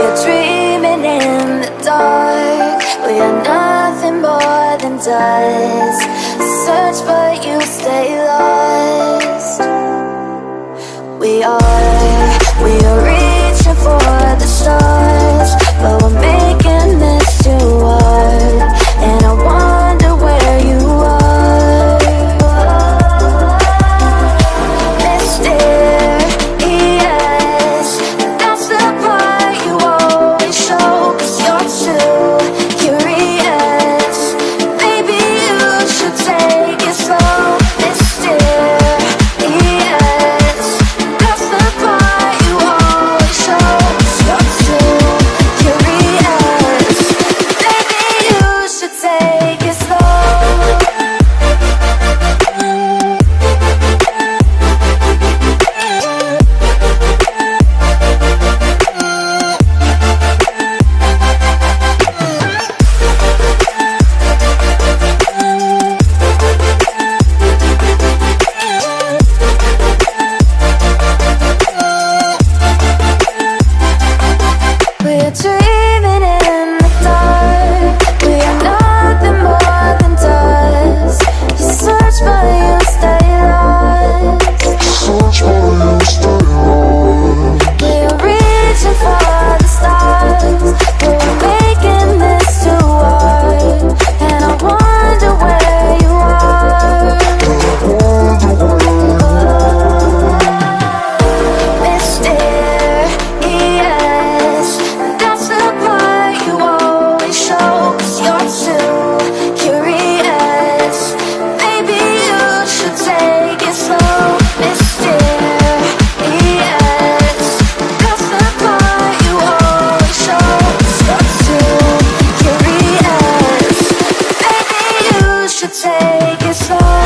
are dreaming in the dark. We are nothing more than dust. Search but you stay lost. We are take it slow.